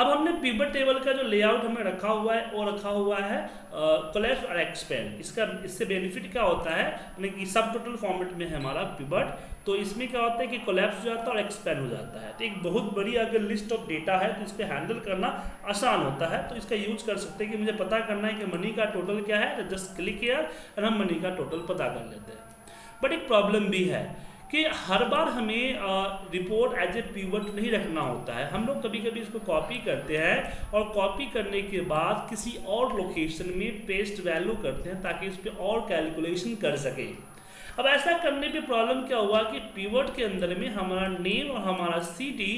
अब हमने pivot table का जो लेआउट हमें रखा हुआ है, वो रखा हुआ है कोलेप्स और एक्सपेंड इसका, इससे बेनिफिट क्या होता है? यानी कि सब टोटल फॉर्मेट में है हमारा पिवट तो इसमें क्या होता है कि कोलेप्स हो जाता है और एक्सपेंड हो जाता है। तो एक बहुत बड़ी अगर लिस्ट ऑफ़ डेटा है तो इसको हैंडल करना आसान होता है। तो इसका यूज़ कर सकते हैं कि मुझे पता करना है कि मनी का टोटल क्या है। तो जस्ट क्लिक किया और हम मनी का टोटल पता कर लेते हैं। बट एक प्रॉब्लम भी है। कि हर बार हमें रिपोर्ट एज ए पीवट नहीं रखना होता है। हम लोग कभी कभी इसको कॉपी करते हैं और कॉपी करने के बाद किसी और लोकेशन में पेस्ट वैल्यू करते हैं ताकि इस पर और कैलकुलेशन कर सके। अब ऐसा करने पे प्रॉब्लम क्या हुआ कि पीवट के अंदर में हमारा नेम और हमारा सिटी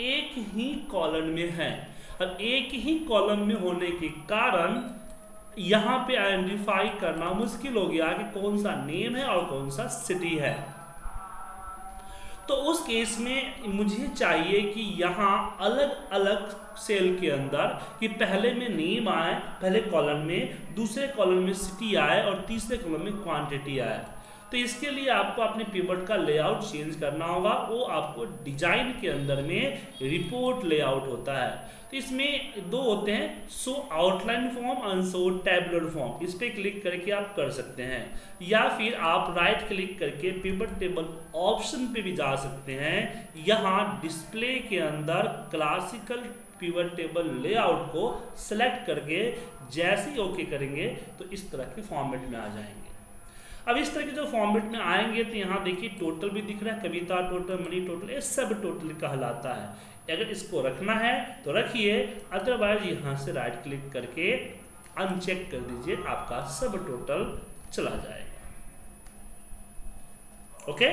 एक ही कॉलम में है। अब एक ही कॉलम में होने के कारण यहाँ पे आइडेंटिफाई करना मुश्किल हो गया कि कौन सा नेम है और कौन सा सिटी है। तो उस केस में मुझे चाहिए कि यहाँ अलग अलग सेल के अंदर कि पहले में नेम आए, पहले कॉलम में, दूसरे कॉलम में सिटी आए और तीसरे कॉलम में क्वांटिटी आए। तो इसके लिए आपको अपने पेपर का लेआउट चेंज करना होगा। वो आपको डिज़ाइन के अंदर में रिपोर्ट लेआउट होता है। तो इसमें दो होते हैं सो आउटलाइन फॉर्म और सो टैबलर फॉर्म इस पर क्लिक करके आप कर सकते हैं। या फिर आप राइट क्लिक करके पेपर टेबल ऑप्शन पे भी जा सकते हैं। यहाँ डिस्प्ले के अंदर क्लासिकल पिवट टेबल लेआउट को सेलेक्ट करके जैसे ही ओके करेंगे तो इस तरह के फॉर्मेट में आ जाएँगे। अब इस तरह के जो फॉर्मेट में आएँगे तो यहाँ देखिए टोटल भी दिख रहा है, कविता टोटल मनी टोटल ये सब टोटल कहलाता है। अगर इसको रखना है तो रखिए अदरवाइज़ यहाँ से राइट क्लिक करके अनचेक कर दीजिए, आपका सब टोटल चला जाएगा। ओके